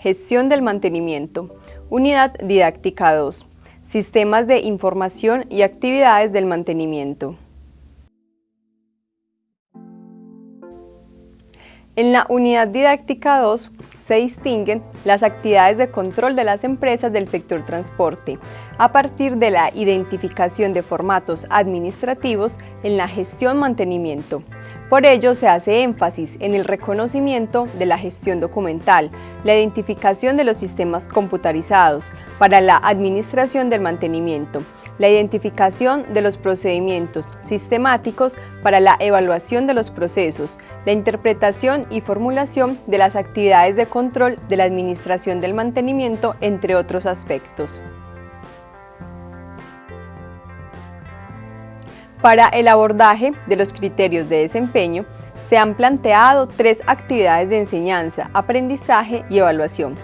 Gestión del mantenimiento. Unidad Didáctica 2. Sistemas de información y actividades del mantenimiento. En la unidad didáctica 2 se distinguen las actividades de control de las empresas del sector transporte, a partir de la identificación de formatos administrativos en la gestión-mantenimiento. Por ello, se hace énfasis en el reconocimiento de la gestión documental, la identificación de los sistemas computarizados para la administración del mantenimiento, la identificación de los procedimientos sistemáticos para la evaluación de los procesos, la interpretación y formulación de las actividades de control de la administración del mantenimiento, entre otros aspectos. Para el abordaje de los criterios de desempeño, se han planteado tres actividades de enseñanza, aprendizaje y evaluación.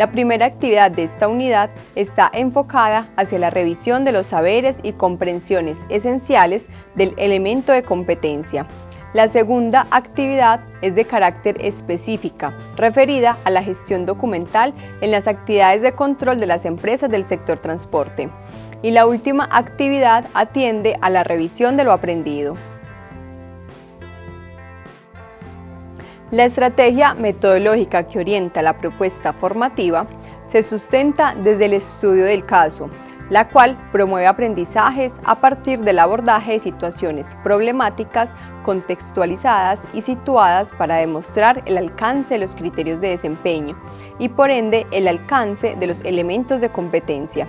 La primera actividad de esta unidad está enfocada hacia la revisión de los saberes y comprensiones esenciales del elemento de competencia. La segunda actividad es de carácter específica, referida a la gestión documental en las actividades de control de las empresas del sector transporte. Y la última actividad atiende a la revisión de lo aprendido. La estrategia metodológica que orienta la propuesta formativa se sustenta desde el estudio del caso, la cual promueve aprendizajes a partir del abordaje de situaciones problemáticas contextualizadas y situadas para demostrar el alcance de los criterios de desempeño y por ende el alcance de los elementos de competencia.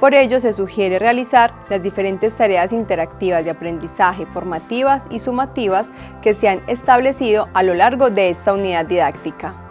Por ello, se sugiere realizar las diferentes tareas interactivas de aprendizaje formativas y sumativas que se han establecido a lo largo de esta unidad didáctica.